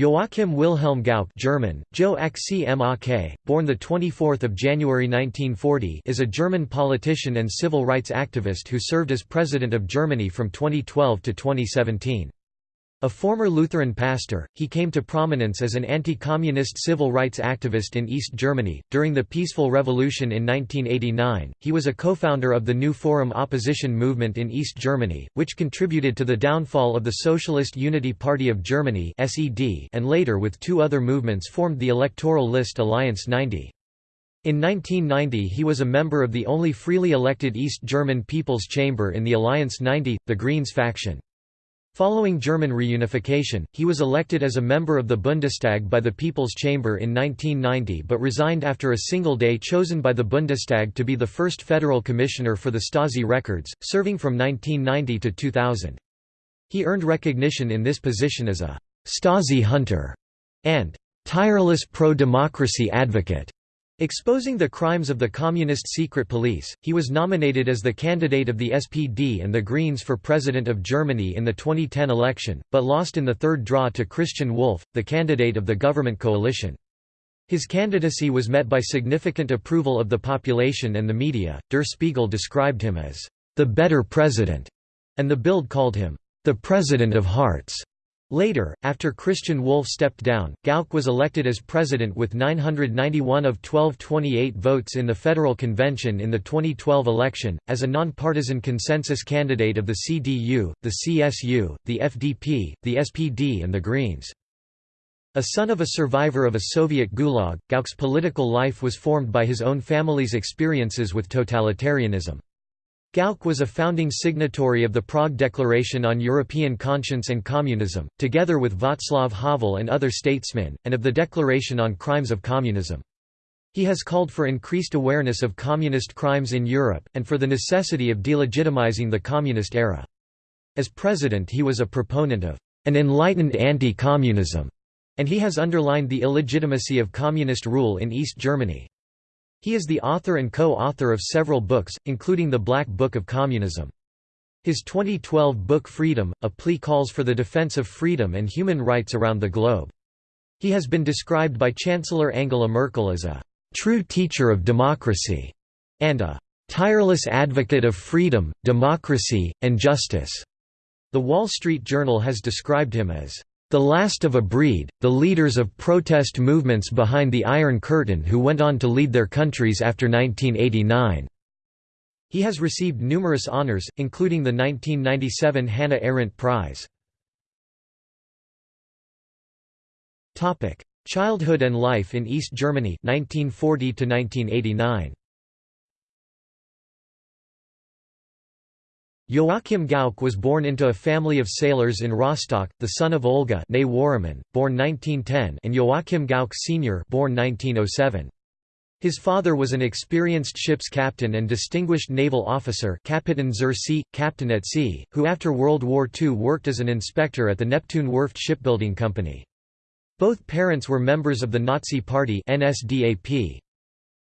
Joachim Wilhelm Gauck German, Joe born 24 January 1940 is a German politician and civil rights activist who served as President of Germany from 2012 to 2017. A former Lutheran pastor, he came to prominence as an anti-communist civil rights activist in East Germany. During the Peaceful Revolution in 1989, he was a co-founder of the New Forum opposition movement in East Germany, which contributed to the downfall of the Socialist Unity Party of Germany (SED) and later with two other movements formed the electoral list Alliance 90. In 1990 he was a member of the only freely elected East German People's Chamber in the Alliance 90, the Greens faction. Following German reunification, he was elected as a member of the Bundestag by the People's Chamber in 1990 but resigned after a single day chosen by the Bundestag to be the first federal commissioner for the Stasi records, serving from 1990 to 2000. He earned recognition in this position as a «Stasi hunter» and «tireless pro-democracy advocate». Exposing the crimes of the Communist secret police, he was nominated as the candidate of the SPD and the Greens for President of Germany in the 2010 election, but lost in the third draw to Christian Wulff, the candidate of the government coalition. His candidacy was met by significant approval of the population and the media. Der Spiegel described him as the better president, and the Bild called him the president of hearts. Later, after Christian Wulff stepped down, Gauck was elected as president with 991 of 1228 votes in the Federal Convention in the 2012 election, as a nonpartisan consensus candidate of the CDU, the CSU, the FDP, the SPD and the Greens. A son of a survivor of a Soviet gulag, Gauck's political life was formed by his own family's experiences with totalitarianism. Gauck was a founding signatory of the Prague Declaration on European Conscience and Communism, together with Václav Havel and other statesmen, and of the Declaration on Crimes of Communism. He has called for increased awareness of communist crimes in Europe, and for the necessity of delegitimizing the communist era. As president he was a proponent of an enlightened anti-communism, and he has underlined the illegitimacy of communist rule in East Germany. He is the author and co-author of several books, including The Black Book of Communism. His 2012 book Freedom, a plea calls for the defense of freedom and human rights around the globe. He has been described by Chancellor Angela Merkel as a true teacher of democracy and a tireless advocate of freedom, democracy, and justice. The Wall Street Journal has described him as the last of a breed, the leaders of protest movements behind the Iron Curtain who went on to lead their countries after 1989. He has received numerous honors, including the 1997 Hannah Arendt Prize. Childhood and life in East Germany 1940 1989. Joachim Gauck was born into a family of sailors in Rostock, the son of Olga born 1910 and Joachim Gauck Sr. born 1907. His father was an experienced ship's captain and distinguished naval officer Kapitän zur See, captain at sea, who after World War II worked as an inspector at the Neptun Werft shipbuilding company. Both parents were members of the Nazi Party NSDAP.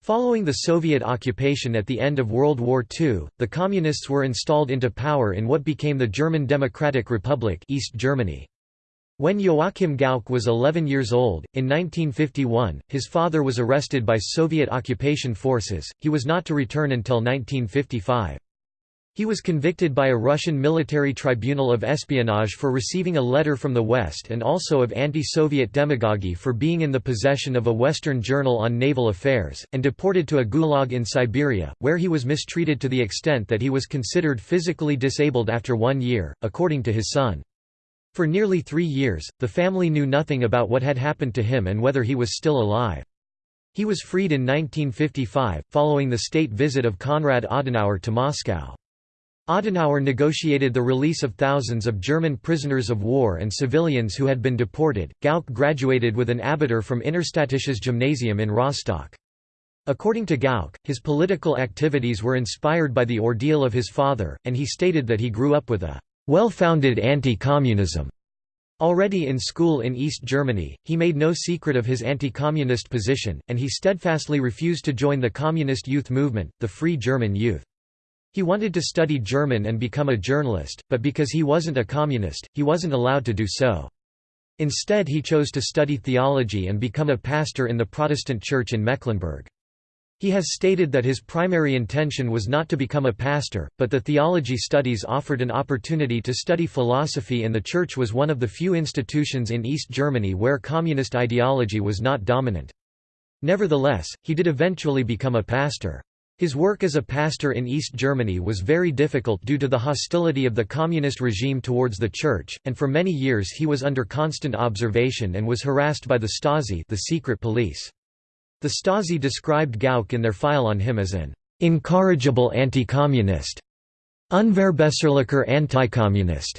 Following the Soviet occupation at the end of World War II, the Communists were installed into power in what became the German Democratic Republic East Germany. When Joachim Gauck was 11 years old, in 1951, his father was arrested by Soviet occupation forces, he was not to return until 1955. He was convicted by a Russian military tribunal of espionage for receiving a letter from the West and also of anti-Soviet demagoguery for being in the possession of a Western journal on naval affairs, and deported to a gulag in Siberia, where he was mistreated to the extent that he was considered physically disabled after one year, according to his son. For nearly three years, the family knew nothing about what had happened to him and whether he was still alive. He was freed in 1955, following the state visit of Konrad Adenauer to Moscow. Adenauer negotiated the release of thousands of German prisoners of war and civilians who had been deported. Gauck graduated with an Abitur from Innerstädtisches Gymnasium in Rostock. According to Gauck, his political activities were inspired by the ordeal of his father, and he stated that he grew up with a well-founded anti-communism. Already in school in East Germany, he made no secret of his anti-communist position, and he steadfastly refused to join the communist youth movement, the Free German Youth. He wanted to study German and become a journalist, but because he wasn't a communist, he wasn't allowed to do so. Instead he chose to study theology and become a pastor in the Protestant church in Mecklenburg. He has stated that his primary intention was not to become a pastor, but the theology studies offered an opportunity to study philosophy and the church was one of the few institutions in East Germany where communist ideology was not dominant. Nevertheless, he did eventually become a pastor. His work as a pastor in East Germany was very difficult due to the hostility of the communist regime towards the church, and for many years he was under constant observation and was harassed by the Stasi the secret police. The Stasi described Gauck in their file on him as an incorrigible anti-communist, unverbesserlicher anti-communist.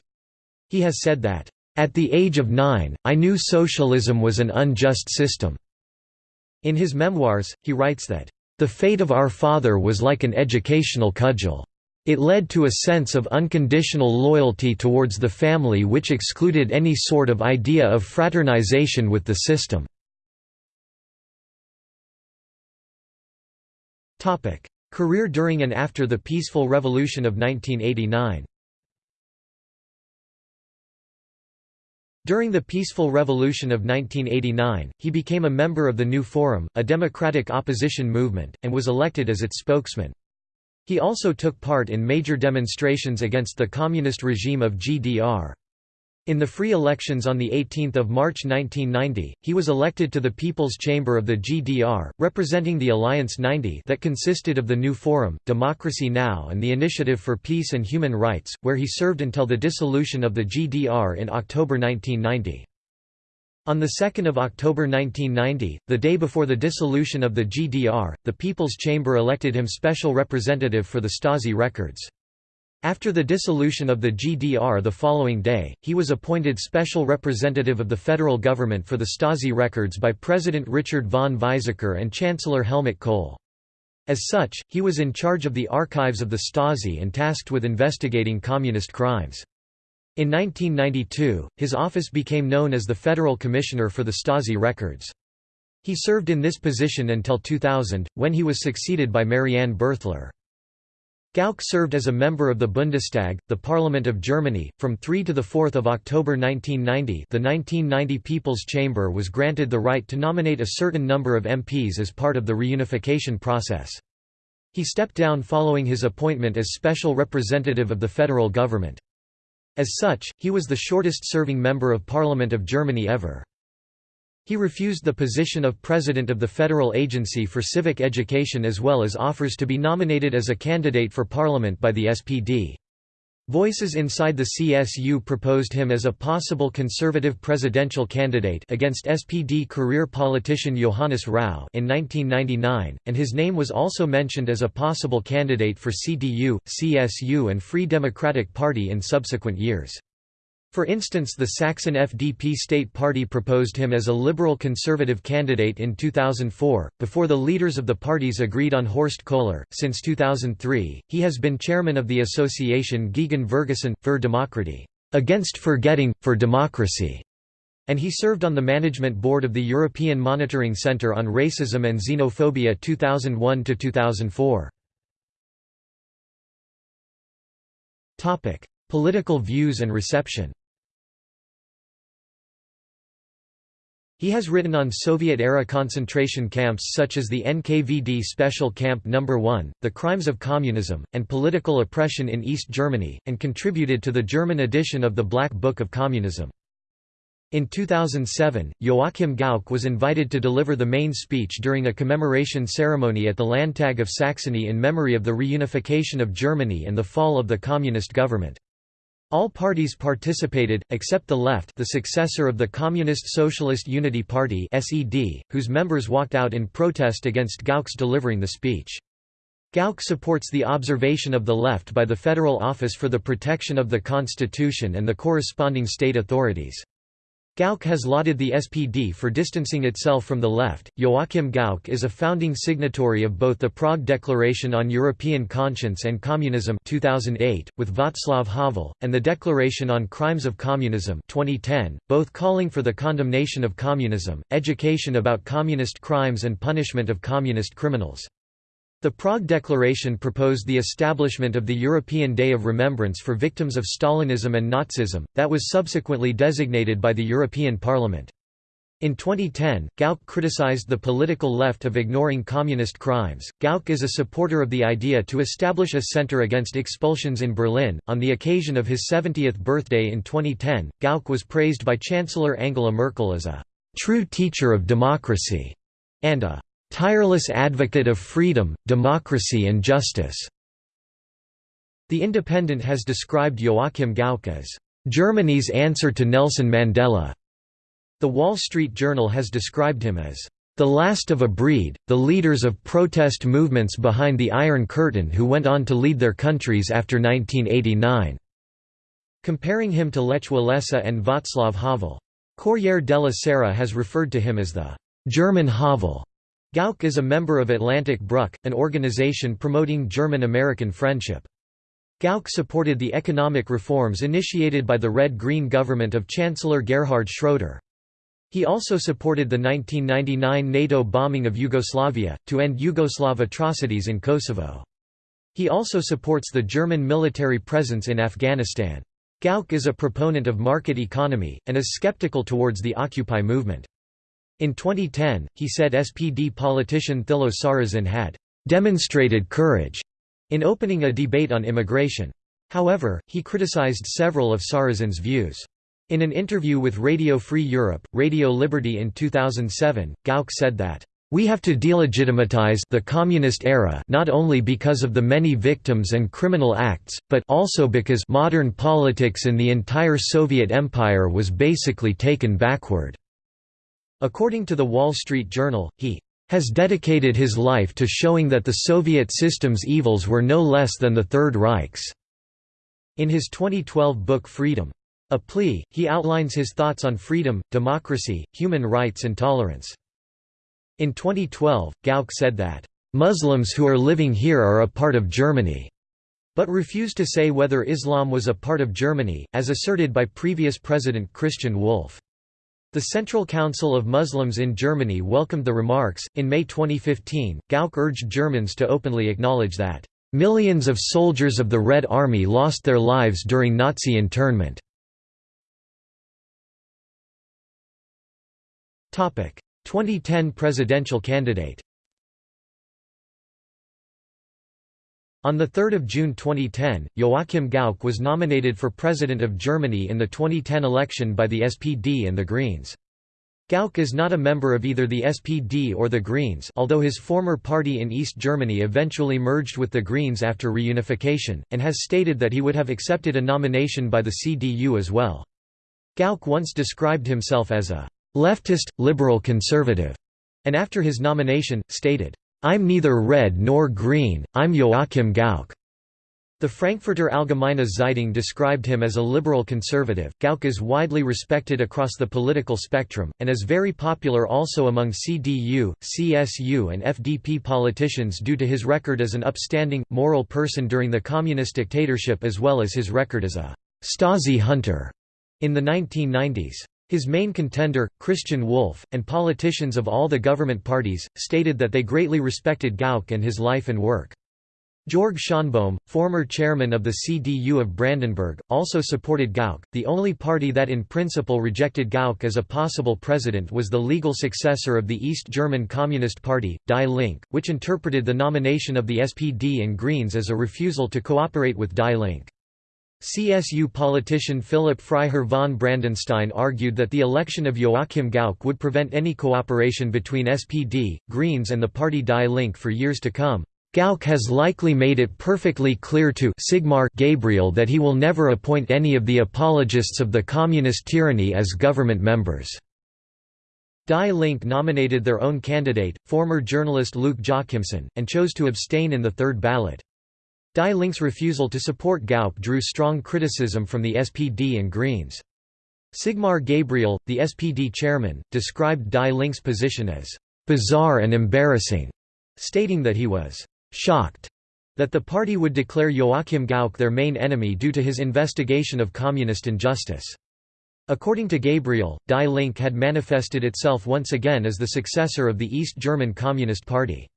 He has said that, "...at the age of nine, I knew socialism was an unjust system." In his memoirs, he writes that, "...the fate of our father was like an educational cudgel. It led to a sense of unconditional loyalty towards the family which excluded any sort of idea of fraternization with the system." Career during and after the Peaceful Revolution of 1989 During the Peaceful Revolution of 1989, he became a member of the New Forum, a democratic opposition movement, and was elected as its spokesman. He also took part in major demonstrations against the communist regime of GDR. In the free elections on 18 March 1990, he was elected to the People's Chamber of the GDR, representing the Alliance 90 that consisted of the New Forum, Democracy Now! and the Initiative for Peace and Human Rights, where he served until the dissolution of the GDR in October 1990. On 2 October 1990, the day before the dissolution of the GDR, the People's Chamber elected him special representative for the Stasi records. After the dissolution of the GDR the following day, he was appointed special representative of the federal government for the Stasi records by President Richard von Weizsäcker and Chancellor Helmut Kohl. As such, he was in charge of the archives of the Stasi and tasked with investigating communist crimes. In 1992, his office became known as the Federal Commissioner for the Stasi records. He served in this position until 2000, when he was succeeded by Marianne Birthler. Gauck served as a member of the Bundestag, the Parliament of Germany, from 3 to 4 October 1990 the 1990 People's Chamber was granted the right to nominate a certain number of MPs as part of the reunification process. He stepped down following his appointment as special representative of the federal government. As such, he was the shortest-serving member of Parliament of Germany ever. He refused the position of president of the Federal Agency for Civic Education as well as offers to be nominated as a candidate for parliament by the SPD. Voices inside the CSU proposed him as a possible conservative presidential candidate against SPD career politician Johannes Rau in 1999, and his name was also mentioned as a possible candidate for CDU, CSU and Free Democratic Party in subsequent years. For instance the Saxon FDP state party proposed him as a liberal-conservative candidate in 2004, before the leaders of the parties agreed on Horst Köhler. Since 2003, he has been chairman of the association Gegen Vergessen, für Demokratie against forgetting, for democracy, and he served on the management board of the European Monitoring Centre on Racism and Xenophobia 2001–2004. Political views and reception He has written on Soviet-era concentration camps such as the NKVD Special Camp No. 1, the crimes of communism, and political oppression in East Germany, and contributed to the German edition of the Black Book of Communism. In 2007, Joachim Gauck was invited to deliver the main speech during a commemoration ceremony at the Landtag of Saxony in memory of the reunification of Germany and the fall of the communist government. All parties participated, except the Left the successor of the Communist Socialist Unity Party SED, whose members walked out in protest against Gauck's delivering the speech. Gauck supports the observation of the left by the Federal Office for the Protection of the Constitution and the corresponding state authorities. Gauck has lauded the SPD for distancing itself from the left. Joachim Gauck is a founding signatory of both the Prague Declaration on European Conscience and Communism 2008, with Václav Havel, and the Declaration on Crimes of Communism 2010, both calling for the condemnation of communism, education about communist crimes and punishment of communist criminals. The Prague Declaration proposed the establishment of the European Day of Remembrance for victims of Stalinism and Nazism, that was subsequently designated by the European Parliament. In 2010, Gauck criticized the political left of ignoring communist crimes. Gauck is a supporter of the idea to establish a center against expulsions in Berlin. On the occasion of his 70th birthday in 2010, Gauck was praised by Chancellor Angela Merkel as a true teacher of democracy and a tireless advocate of freedom, democracy and justice." The Independent has described Joachim Gauck as, "...Germany's answer to Nelson Mandela." The Wall Street Journal has described him as, "...the last of a breed, the leaders of protest movements behind the Iron Curtain who went on to lead their countries after 1989." Comparing him to Lech Walesa and Václav Havel. Corriere della Sera has referred to him as the German Havel. Gauck is a member of Atlantic Brück, an organization promoting German-American friendship. Gauck supported the economic reforms initiated by the Red-Green government of Chancellor Gerhard Schroeder. He also supported the 1999 NATO bombing of Yugoslavia, to end Yugoslav atrocities in Kosovo. He also supports the German military presence in Afghanistan. Gauck is a proponent of market economy, and is skeptical towards the Occupy movement. In 2010, he said SPD politician Thilo Sarrazin had demonstrated courage in opening a debate on immigration. However, he criticized several of Sarrazin's views. In an interview with Radio Free Europe, Radio Liberty in 2007, Gauck said that, "...we have to delegitimize the communist era not only because of the many victims and criminal acts, but also because modern politics in the entire Soviet Empire was basically taken backward." According to the Wall Street Journal, he has dedicated his life to showing that the Soviet system's evils were no less than the Third Reich's. In his 2012 book Freedom. A Plea, he outlines his thoughts on freedom, democracy, human rights and tolerance. In 2012, Gauck said that, "...Muslims who are living here are a part of Germany." but refused to say whether Islam was a part of Germany, as asserted by previous President Christian Wulff. The Central Council of Muslims in Germany welcomed the remarks. In May 2015, Gauck urged Germans to openly acknowledge that, Millions of soldiers of the Red Army lost their lives during Nazi internment. Topic: 2010 presidential candidate On 3 June 2010, Joachim Gauck was nominated for President of Germany in the 2010 election by the SPD and the Greens. Gauck is not a member of either the SPD or the Greens although his former party in East Germany eventually merged with the Greens after reunification, and has stated that he would have accepted a nomination by the CDU as well. Gauck once described himself as a «leftist, liberal conservative», and after his nomination, stated, I'm neither red nor green, I'm Joachim Gauck. The Frankfurter Allgemeine Zeitung described him as a liberal conservative. Gauck is widely respected across the political spectrum, and is very popular also among CDU, CSU, and FDP politicians due to his record as an upstanding, moral person during the communist dictatorship as well as his record as a Stasi hunter in the 1990s. His main contender, Christian Wulff, and politicians of all the government parties, stated that they greatly respected Gauck and his life and work. Georg Schönbohm, former chairman of the CDU of Brandenburg, also supported Gauck. The only party that in principle rejected Gauck as a possible president was the legal successor of the East German Communist Party, Die Linke, which interpreted the nomination of the SPD and Greens as a refusal to cooperate with Die Linke. CSU politician Philipp Freiherr von Brandenstein argued that the election of Joachim Gauck would prevent any cooperation between SPD, Greens and the party Die Linke for years to come. Gauck has likely made it perfectly clear to Sigmar Gabriel that he will never appoint any of the apologists of the communist tyranny as government members. Die Linke nominated their own candidate, former journalist Luc Jochimsen, and chose to abstain in the third ballot. Die Linke's refusal to support Gauck drew strong criticism from the SPD and Greens. Sigmar Gabriel, the SPD chairman, described Die Linke's position as «bizarre and embarrassing», stating that he was «shocked» that the party would declare Joachim Gauck their main enemy due to his investigation of communist injustice. According to Gabriel, Die Linke had manifested itself once again as the successor of the East German Communist Party.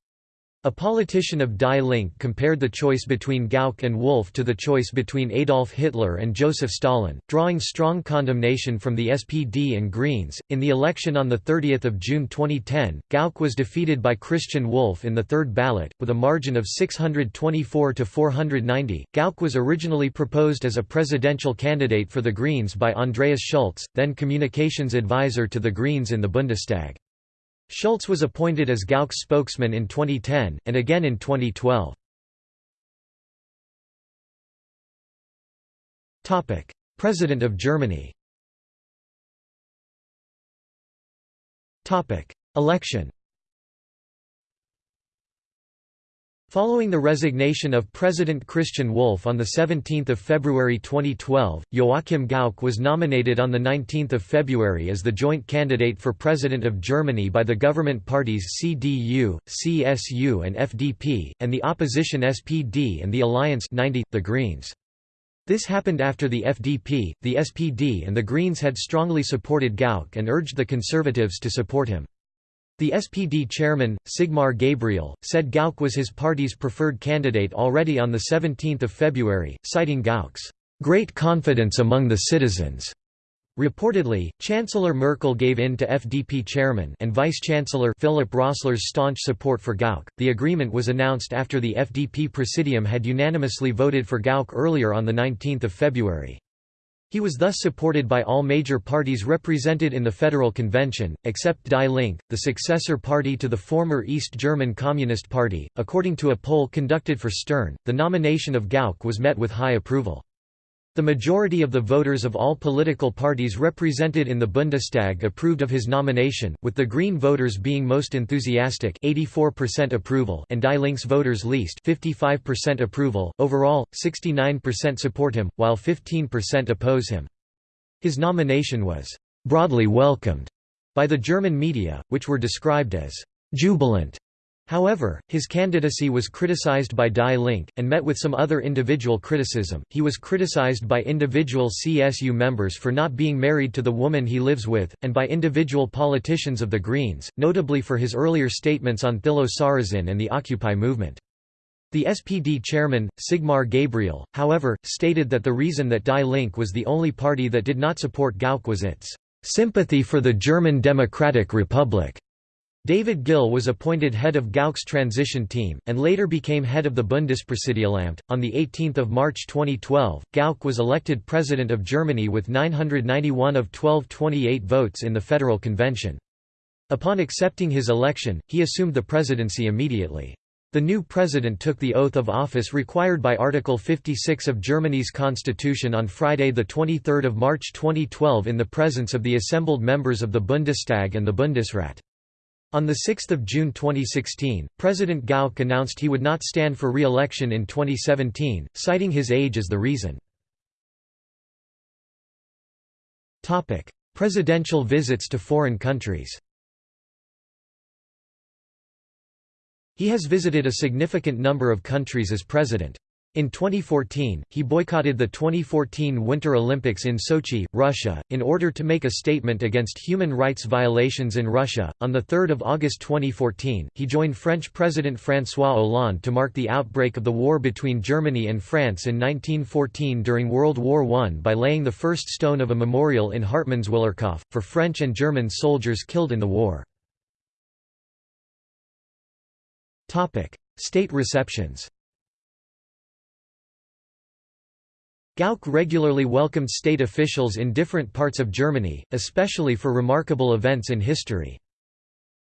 A politician of Die Linke compared the choice between Gauck and Wulff to the choice between Adolf Hitler and Joseph Stalin, drawing strong condemnation from the SPD and Greens. In the election on 30 June 2010, Gauck was defeated by Christian Wulff in the third ballot, with a margin of 624 to 490. Gauck was originally proposed as a presidential candidate for the Greens by Andreas Schulz, then communications advisor to the Greens in the Bundestag. Schulz was appointed as Gauck's spokesman in 2010, and again in 2012. President of Germany Election Following the resignation of President Christian Wulff on 17 February 2012, Joachim Gauck was nominated on 19 February as the joint candidate for President of Germany by the government parties CDU, CSU and FDP, and the opposition SPD and the Alliance 90, the Greens. This happened after the FDP, the SPD and the Greens had strongly supported Gauck and urged the Conservatives to support him. The SPD chairman, Sigmar Gabriel, said Gauck was his party's preferred candidate already on 17 February, citing Gauck's "...great confidence among the citizens." Reportedly, Chancellor Merkel gave in to FDP chairman and Vice-Chancellor Philipp Rösler's staunch support for Gauck. The agreement was announced after the FDP Presidium had unanimously voted for Gauck earlier on 19 February. He was thus supported by all major parties represented in the Federal Convention, except Die Linke, the successor party to the former East German Communist Party. According to a poll conducted for Stern, the nomination of Gauck was met with high approval. The majority of the voters of all political parties represented in the Bundestag approved of his nomination, with the Green voters being most enthusiastic 84% approval and Die Linke's voters least 55% approval. Overall, 69% support him, while 15% oppose him. His nomination was broadly welcomed by the German media, which were described as jubilant However, his candidacy was criticized by Die Linke, and met with some other individual criticism. He was criticized by individual CSU members for not being married to the woman he lives with, and by individual politicians of the Greens, notably for his earlier statements on Thilo Sarrazin and the Occupy movement. The SPD chairman, Sigmar Gabriel, however, stated that the reason that Die Linke was the only party that did not support Gauck was its sympathy for the German Democratic Republic. David Gill was appointed head of Gauck's transition team, and later became head of the Bundespräsidialamt. On 18 March 2012, Gauck was elected President of Germany with 991 of 1228 votes in the Federal Convention. Upon accepting his election, he assumed the presidency immediately. The new president took the oath of office required by Article 56 of Germany's constitution on Friday 23 March 2012 in the presence of the assembled members of the Bundestag and the Bundesrat. On 6 June 2016, President Gauck announced he would not stand for re-election in 2017, citing his age as the reason. Presidential visits to foreign countries He has visited a significant number of countries as president. In 2014, he boycotted the 2014 Winter Olympics in Sochi, Russia, in order to make a statement against human rights violations in Russia. On 3 August 2014, he joined French President François Hollande to mark the outbreak of the war between Germany and France in 1914 during World War I by laying the first stone of a memorial in Hartmannswillerkopf, for French and German soldiers killed in the war. State receptions Gauck regularly welcomed state officials in different parts of Germany, especially for remarkable events in history.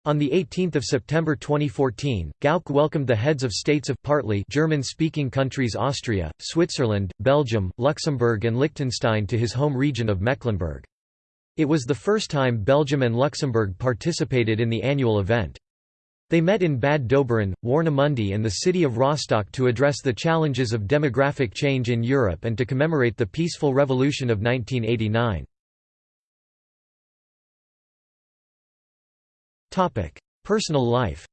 On 18 September 2014, Gauck welcomed the heads of states of partly German-speaking countries Austria, Switzerland, Belgium, Luxembourg and Liechtenstein to his home region of Mecklenburg. It was the first time Belgium and Luxembourg participated in the annual event. They met in Bad Doberan, Warnemünde and the city of Rostock to address the challenges of demographic change in Europe and to commemorate the peaceful revolution of 1989. Personal life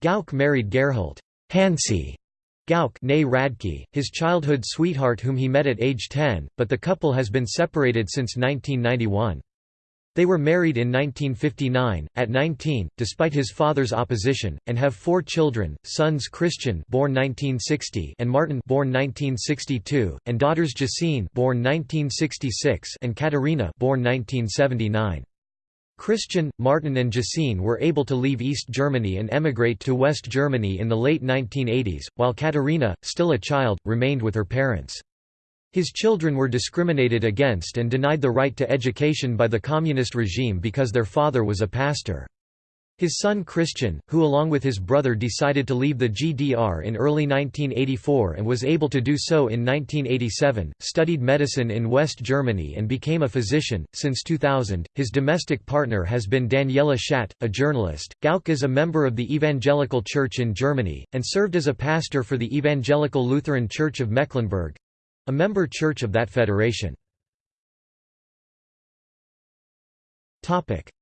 Gauck married Gerhild Hansi Gauck Radtke, his childhood sweetheart whom he met at age 10, but the couple has been separated since 1991. They were married in 1959, at 19, despite his father's opposition, and have four children: sons Christian, born 1960, and Martin, born 1962, and daughters Gesine, born 1966, and Katharina, born 1979. Christian, Martin and Gesine were able to leave East Germany and emigrate to West Germany in the late 1980s, while Katharina, still a child, remained with her parents. His children were discriminated against and denied the right to education by the communist regime because their father was a pastor. His son Christian, who along with his brother decided to leave the GDR in early 1984 and was able to do so in 1987, studied medicine in West Germany and became a physician. Since 2000, his domestic partner has been Daniela Schadt, a journalist. Gauck is a member of the Evangelical Church in Germany, and served as a pastor for the Evangelical Lutheran Church of Mecklenburg, a member church of that federation.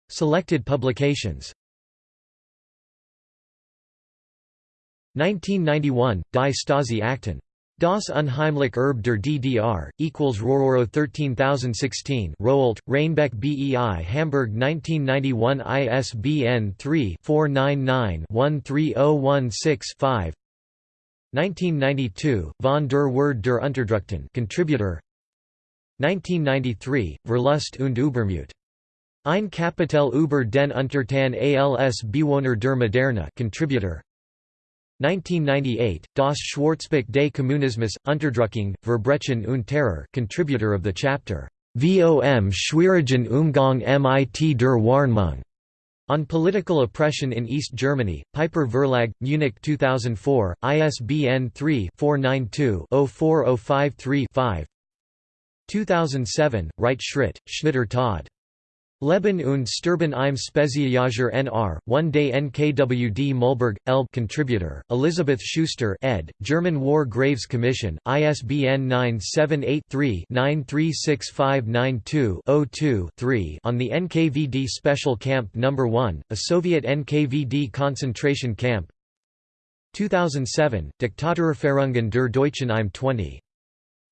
Selected publications 1991, Die Stasi Akten. Das Unheimlich Erbe der DDR, equals Rororo 13016 Rowohlt, Reinbek BEI Hamburg 1991 ISBN 3-499-13016-5 1992, von der Word der Unterdrückten contributor 1993, Verlust und Übermut. Ein Kapitel über den Untertan als Bewohner der Moderne contributor 1998, Das Schwarzbuch des Kommunismus, Unterdrückung, Verbrechen und Terror contributor of the chapter, Vom Schwierigen Umgang mit der Warnung. On Political Oppression in East Germany, Piper Verlag, Munich 2004, ISBN 3-492-04053-5 2007, Wright Schritt, Schnitter Todd. Leben und Sterben im Spezialjahr NR, 1 Day NKWD Mühlberg, Elb contributor, Elizabeth Schuster ed., German War Graves Commission, ISBN 978-3-936592-02-3 on the NKVD Special Camp No. 1, a Soviet NKVD concentration camp 2007, Diktaturerfahrungen der Deutschen im 20.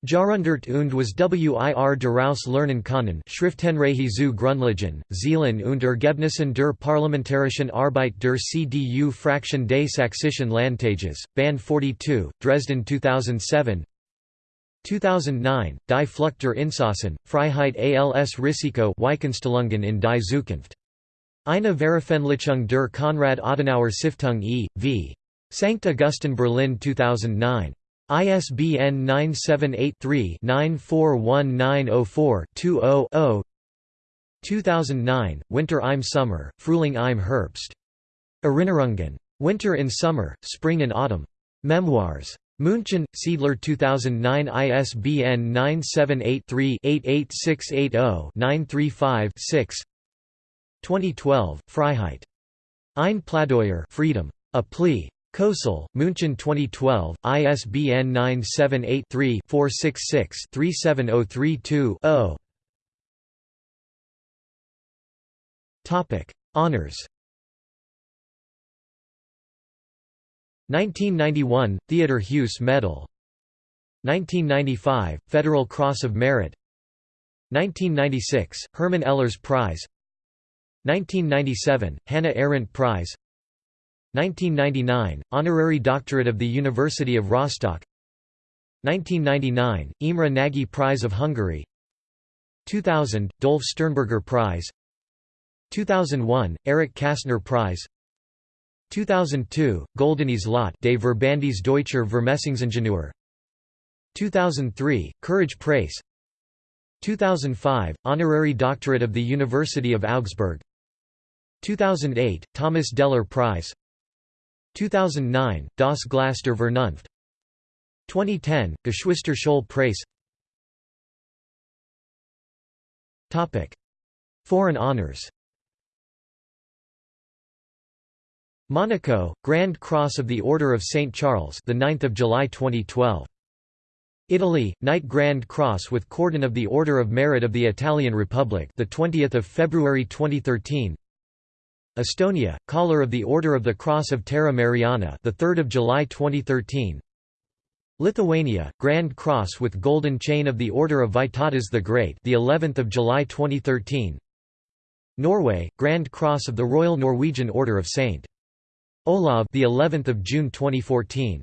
Jahrhundert und was wir daraus lernen können Schriftenreihe zu Grundlagen, Zielen und Ergebnissen der parlamentarischen Arbeit der CDU-Fraktion des Sächsischen Landtages, Band 42, Dresden 2007 2009, Die Flucht der Insassen, Freiheit als Risiko Weichenstellungen in die Zukunft. Eine Veröffentlichung der Konrad Adenauer Stiftung e.V. St. Augustin Berlin 2009 ISBN 978-3-941904-20-0 2009, Winter im Sommer, Frühling im Herbst. Erinnerungen. Winter in Summer, Spring and Autumn. Memoirs. München, Siedler 2009 ISBN 978-3-88680-935-6 2012, Freiheit. Ein Plädoyer Freedom. A Plea. Kösel, München 2012, ISBN 978-3-466-37032-0 Honours 1991, Theodor Heuss Medal. 1995, Federal Cross of Merit. 1996, Hermann Ehlers Prize. 1997, Hannah Arendt Prize 1999, Honorary Doctorate of the University of Rostock. 1999, Imre Nagy Prize of Hungary. 2000, Dolf Sternberger Prize. 2001, Erich Kästner Prize. 2002, Goldenes Lot des Verbandes Deutscher Vermessungsingenieur 2003, Courage Preis 2005, Honorary Doctorate of the University of Augsburg. 2008, Thomas Dehler Prize 2009, Das Glas Vernunft 2010, Geschwister Scholl Preis Foreign honors Monaco, Grand Cross of the Order of St. Charles the 9th of July 2012. Italy, Knight Grand Cross with Cordon of the Order of Merit of the Italian Republic the 20th of February 2013. Estonia, Collar of the Order of the Cross of Terra Mariana, the 3rd of July 2013. Lithuania, Grand Cross with Golden Chain of the Order of Vytautas the Great, the 11th of July 2013. Norway, Grand Cross of the Royal Norwegian Order of St. Olav, the 11th of June 2014.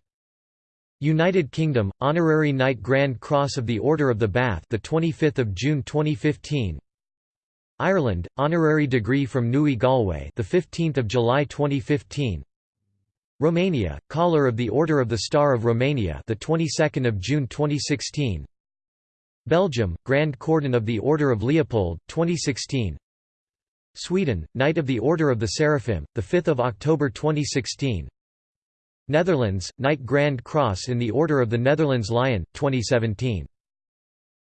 United Kingdom, Honorary Knight Grand Cross of the Order of the Bath, the 25th of June 2015. Ireland, Honorary Degree from NUI Galway, the 15th of July 2015. Romania, Collar of the Order of the Star of Romania, the 22nd of June 2016. Belgium, Grand Cordon of the Order of Leopold, 2016. Sweden, Knight of the Order of the Seraphim, the 5th of October 2016. Netherlands, Knight Grand Cross in the Order of the Netherlands Lion, 2017.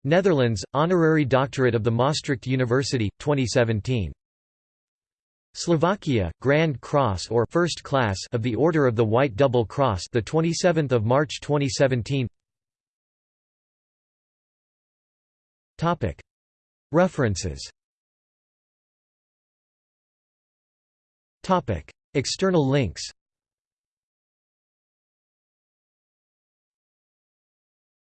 Netherlands, Honorary Doctorate of the Maastricht University, 2017. Slovakia, Grand Cross or First Class of the Order of the White Double Cross, the 27th of March 2017. Topic References Topic External links